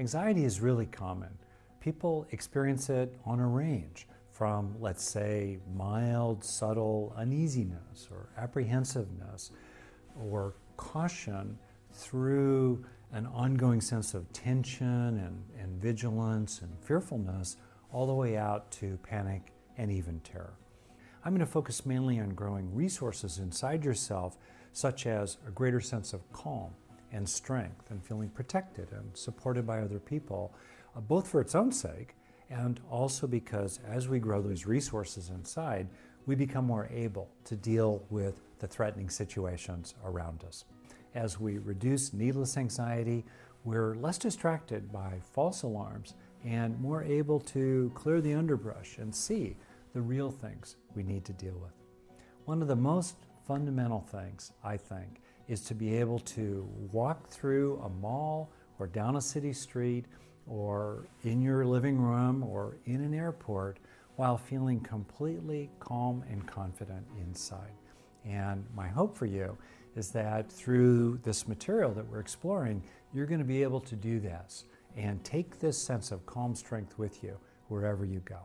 Anxiety is really common. People experience it on a range from, let's say, mild, subtle uneasiness or apprehensiveness or caution through an ongoing sense of tension and, and vigilance and fearfulness all the way out to panic and even terror. I'm going to focus mainly on growing resources inside yourself, such as a greater sense of calm and strength and feeling protected and supported by other people, uh, both for its own sake and also because as we grow those resources inside, we become more able to deal with the threatening situations around us. As we reduce needless anxiety, we're less distracted by false alarms and more able to clear the underbrush and see the real things we need to deal with. One of the most fundamental things, I think, is to be able to walk through a mall or down a city street or in your living room or in an airport while feeling completely calm and confident inside. And my hope for you is that through this material that we're exploring, you're going to be able to do this and take this sense of calm strength with you wherever you go.